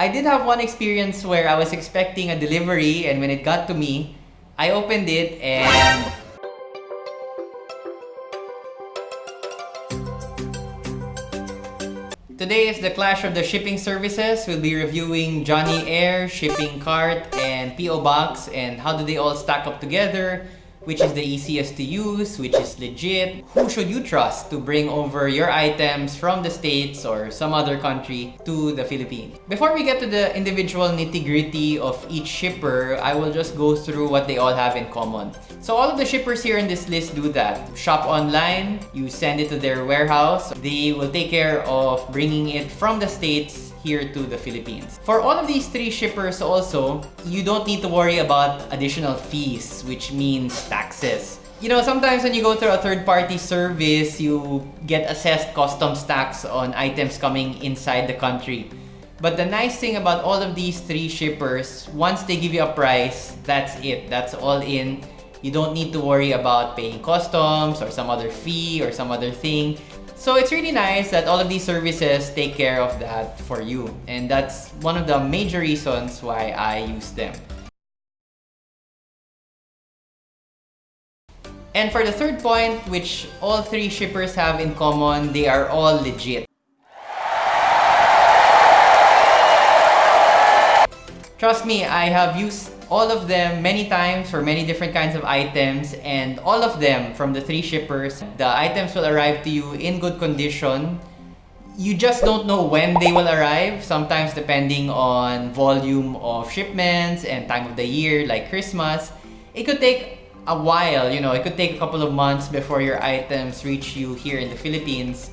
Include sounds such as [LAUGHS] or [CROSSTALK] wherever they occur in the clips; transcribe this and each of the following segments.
I did have one experience where I was expecting a delivery and when it got to me, I opened it and Today is the clash of the shipping services. We'll be reviewing Johnny Air, Shipping Cart, and PO Box and how do they all stack up together, which is the easiest to use, which is legit, who should you trust to bring over your items from the States or some other country to the Philippines. Before we get to the individual nitty-gritty of each shipper, I will just go through what they all have in common. So all of the shippers here in this list do that. Shop online, you send it to their warehouse, they will take care of bringing it from the States here to the Philippines. For all of these three shippers also, you don't need to worry about additional fees, which means taxes. You know, sometimes when you go through a third-party service, you get assessed customs tax on items coming inside the country. But the nice thing about all of these three shippers, once they give you a price, that's it. That's all in. You don't need to worry about paying customs or some other fee or some other thing. So it's really nice that all of these services take care of that for you. And that's one of the major reasons why I use them. And for the third point, which all three shippers have in common, they are all legit. Trust me, I have used all of them many times for many different kinds of items and all of them from the three shippers, the items will arrive to you in good condition. You just don't know when they will arrive, sometimes depending on volume of shipments and time of the year like Christmas. It could take a while, you know, it could take a couple of months before your items reach you here in the Philippines.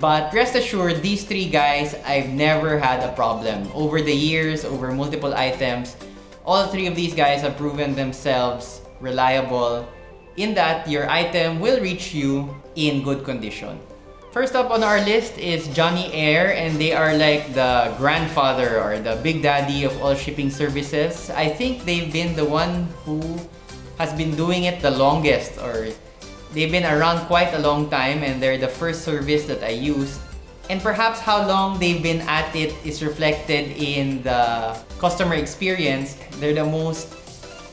But rest assured, these three guys, I've never had a problem. Over the years, over multiple items, all three of these guys have proven themselves reliable in that your item will reach you in good condition. First up on our list is Johnny Air and they are like the grandfather or the big daddy of all shipping services. I think they've been the one who has been doing it the longest or they've been around quite a long time and they're the first service that I used and perhaps how long they've been at it is reflected in the customer experience. They're the most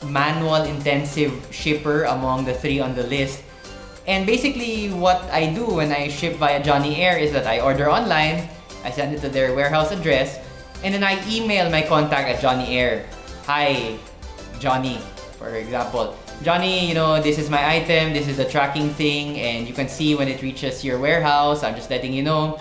manual intensive shipper among the three on the list. And basically what I do when I ship via Johnny Air is that I order online, I send it to their warehouse address, and then I email my contact at Johnny Air. Hi, Johnny, for example. Johnny, you know, this is my item, this is the tracking thing, and you can see when it reaches your warehouse. I'm just letting you know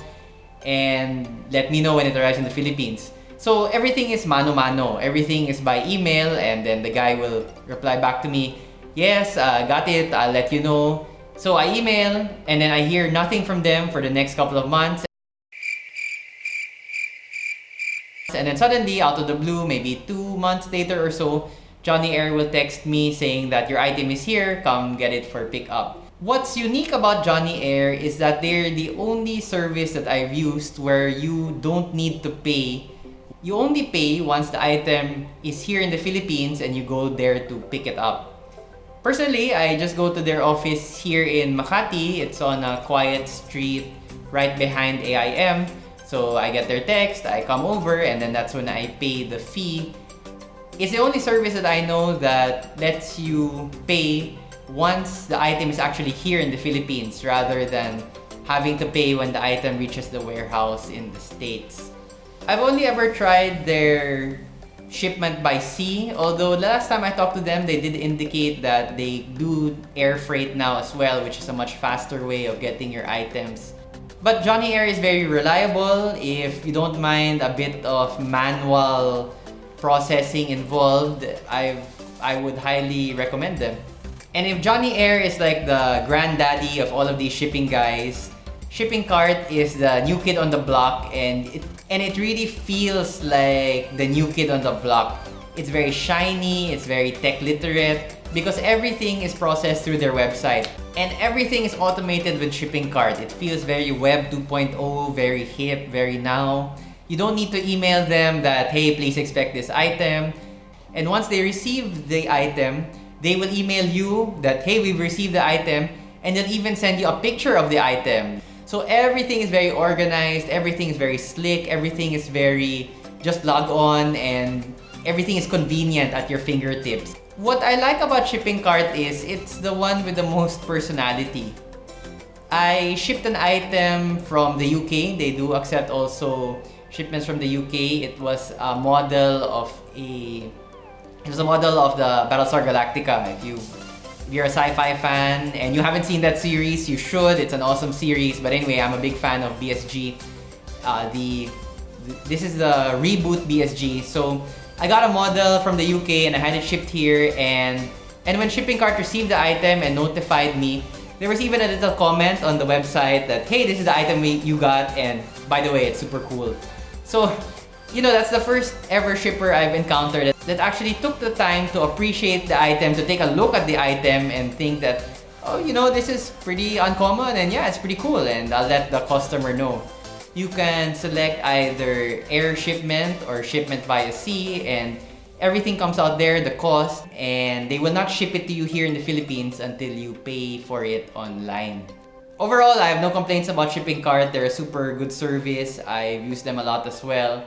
and let me know when it arrives in the Philippines. So everything is mano-mano. Everything is by email and then the guy will reply back to me, yes, uh, got it, I'll let you know. So I email and then I hear nothing from them for the next couple of months. And then suddenly, out of the blue, maybe two months later or so, Johnny Air will text me saying that your item is here, come get it for pickup. What's unique about Johnny Air is that they're the only service that I've used where you don't need to pay. You only pay once the item is here in the Philippines and you go there to pick it up. Personally, I just go to their office here in Makati. It's on a quiet street right behind AIM. So I get their text, I come over, and then that's when I pay the fee. It's the only service that I know that lets you pay once the item is actually here in the Philippines rather than having to pay when the item reaches the warehouse in the States. I've only ever tried their shipment by sea, although last time I talked to them, they did indicate that they do air freight now as well, which is a much faster way of getting your items. But Johnny Air is very reliable if you don't mind a bit of manual processing involved. I've, I would highly recommend them. And if Johnny Air is like the granddaddy of all of these shipping guys, Shipping Cart is the new kid on the block and it, and it really feels like the new kid on the block. It's very shiny, it's very tech literate because everything is processed through their website. And everything is automated with Shipping Cart. It feels very Web 2.0, very hip, very now. You don't need to email them that, hey, please expect this item. And once they receive the item, they will email you that, hey, we've received the item, and they'll even send you a picture of the item. So everything is very organized, everything is very slick, everything is very just log on and everything is convenient at your fingertips. What I like about Shipping Cart is it's the one with the most personality. I shipped an item from the UK. They do accept also shipments from the UK. It was a model of a was a model of the Battlestar Galactica. If you if you're a sci-fi fan and you haven't seen that series, you should. It's an awesome series. But anyway, I'm a big fan of BSG. Uh, the this is the reboot BSG. So I got a model from the UK and I had it shipped here and and when shipping cart received the item and notified me, there was even a little comment on the website that, hey, this is the item we, you got and by the way, it's super cool. So, you know, that's the first ever shipper I've encountered that actually took the time to appreciate the item, to take a look at the item and think that, oh, you know, this is pretty uncommon and yeah, it's pretty cool and I'll let the customer know. You can select either air shipment or shipment via sea and everything comes out there, the cost, and they will not ship it to you here in the Philippines until you pay for it online. Overall, I have no complaints about Shipping Cart. They're a super good service. I've used them a lot as well.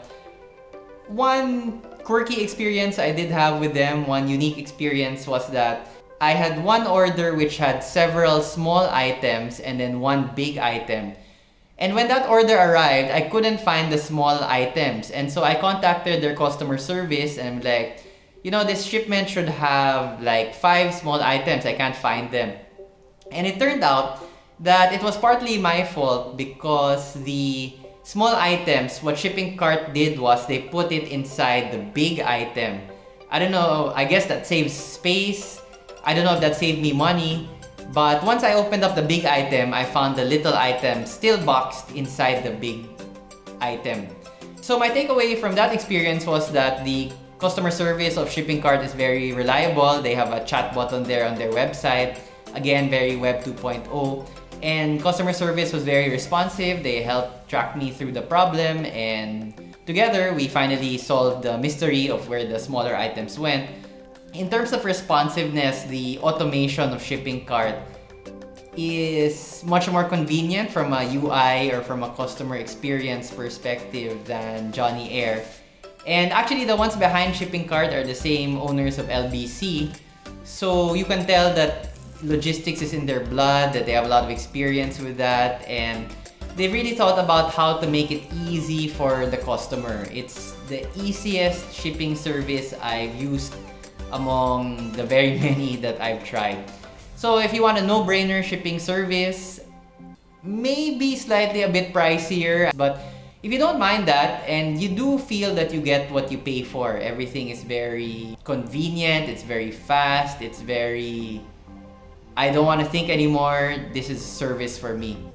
One quirky experience I did have with them, one unique experience was that I had one order which had several small items and then one big item. And when that order arrived, I couldn't find the small items. And so I contacted their customer service and I'm like, you know, this shipment should have like five small items. I can't find them. And it turned out that it was partly my fault because the small items, what shipping cart did was they put it inside the big item. I don't know, I guess that saves space. I don't know if that saved me money. But once I opened up the big item, I found the little item still boxed inside the big item. So my takeaway from that experience was that the customer service of Shipping Cart is very reliable. They have a chat button there on their website. Again, very Web 2.0. And customer service was very responsive. They helped track me through the problem and together we finally solved the mystery of where the smaller items went in terms of responsiveness, the automation of shipping cart is much more convenient from a UI or from a customer experience perspective than Johnny Air. And actually, the ones behind shipping cart are the same owners of LBC. So you can tell that logistics is in their blood, that they have a lot of experience with that, and they really thought about how to make it easy for the customer. It's the easiest shipping service I've used among the very [LAUGHS] many that I've tried. So if you want a no-brainer shipping service, maybe slightly a bit pricier, but if you don't mind that and you do feel that you get what you pay for, everything is very convenient, it's very fast, it's very... I don't want to think anymore, this is service for me.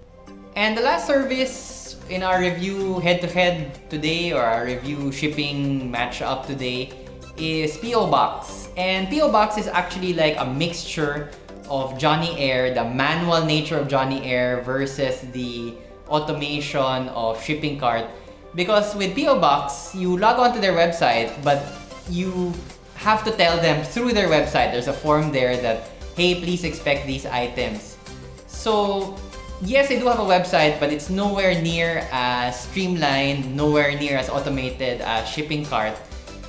And the last service in our review head-to-head -head today or our review shipping match-up today is P.O. Box. And P.O. Box is actually like a mixture of Johnny Air, the manual nature of Johnny Air versus the automation of shipping cart. Because with P.O. Box, you log on to their website, but you have to tell them through their website, there's a form there that, hey, please expect these items. So yes, they do have a website, but it's nowhere near as streamlined, nowhere near as automated as shipping cart.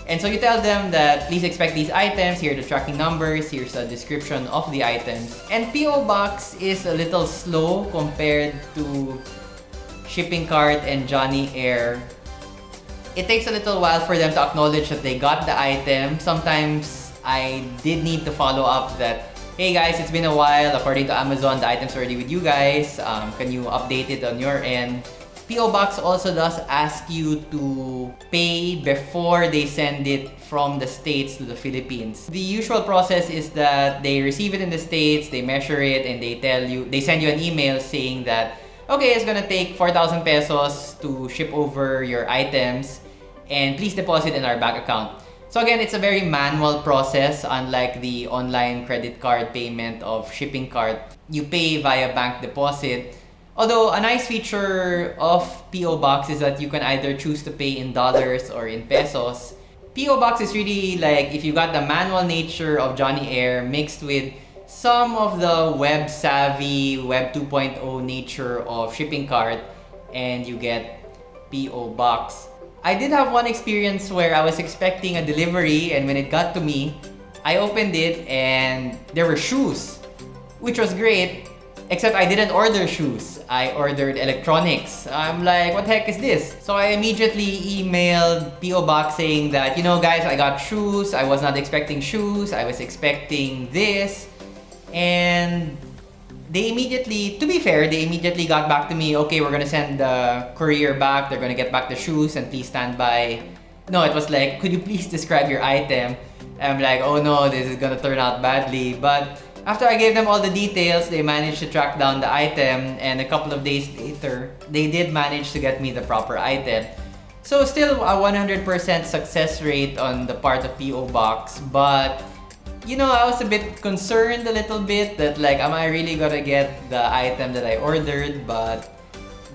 And so you tell them that please expect these items, here are the tracking numbers, here's a description of the items. And PO Box is a little slow compared to Shipping Cart and Johnny Air. It takes a little while for them to acknowledge that they got the item. Sometimes I did need to follow up that Hey guys, it's been a while. According to Amazon, the item's already with you guys. Um, can you update it on your end? PO Box also does ask you to pay before they send it from the States to the Philippines. The usual process is that they receive it in the States, they measure it, and they tell you, they send you an email saying that, okay, it's gonna take 4,000 pesos to ship over your items, and please deposit in our bank account. So again, it's a very manual process, unlike the online credit card payment of shipping cart. You pay via bank deposit, Although a nice feature of PO Box is that you can either choose to pay in dollars or in pesos. PO Box is really like if you got the manual nature of Johnny Air mixed with some of the web savvy, web 2.0 nature of shipping cart and you get PO Box. I did have one experience where I was expecting a delivery and when it got to me, I opened it and there were shoes, which was great, except I didn't order shoes. I ordered electronics. I'm like, what the heck is this? So I immediately emailed PO Box saying that, you know guys, I got shoes. I was not expecting shoes. I was expecting this. And they immediately, to be fair, they immediately got back to me, okay, we're gonna send the courier back, they're gonna get back the shoes and please stand by. No, it was like, [LAUGHS] could you please describe your item? I'm like, oh no, this is gonna turn out badly. But after I gave them all the details, they managed to track down the item and a couple of days later, they did manage to get me the proper item. So still a 100% success rate on the part of PO Box, but you know, I was a bit concerned a little bit that like, am I really gonna get the item that I ordered? But,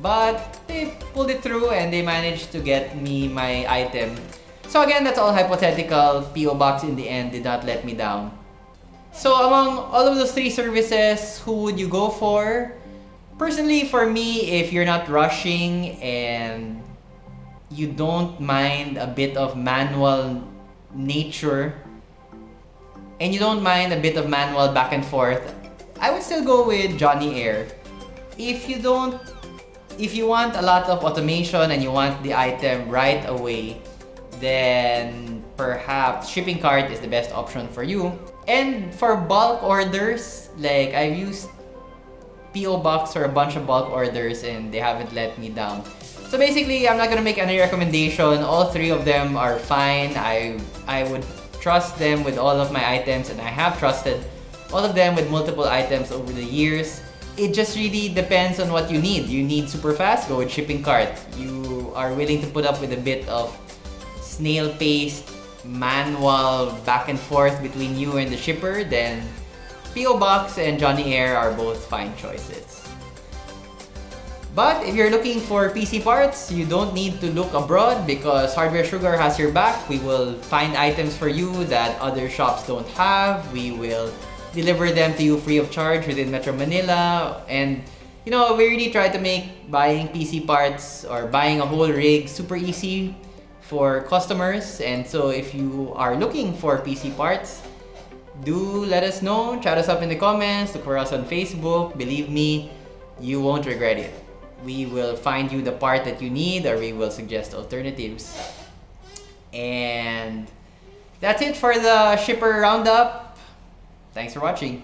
but they pulled it through and they managed to get me my item. So again, that's all hypothetical. PO Box in the end did not let me down. So among all of those three services, who would you go for? Personally, for me, if you're not rushing and you don't mind a bit of manual nature and you don't mind a bit of manual back and forth, I would still go with Johnny Air. If you don't, if you want a lot of automation and you want the item right away, then perhaps shipping cart is the best option for you. And for bulk orders, like I've used PO Box for a bunch of bulk orders and they haven't let me down. So basically, I'm not gonna make any recommendation. All three of them are fine. I I would trust them with all of my items and I have trusted all of them with multiple items over the years. It just really depends on what you need. You need super fast, go with shipping cart. You are willing to put up with a bit of snail paced manual back and forth between you and the shipper, then PO Box and Johnny Air are both fine choices. But if you're looking for PC parts, you don't need to look abroad because Hardware Sugar has your back. We will find items for you that other shops don't have. We will deliver them to you free of charge within Metro Manila. And you know, we really try to make buying PC parts or buying a whole rig super easy for customers. And so if you are looking for PC parts, do let us know. Chat us up in the comments. Look for us on Facebook. Believe me, you won't regret it we will find you the part that you need or we will suggest alternatives. And that's it for the shipper roundup. Thanks for watching.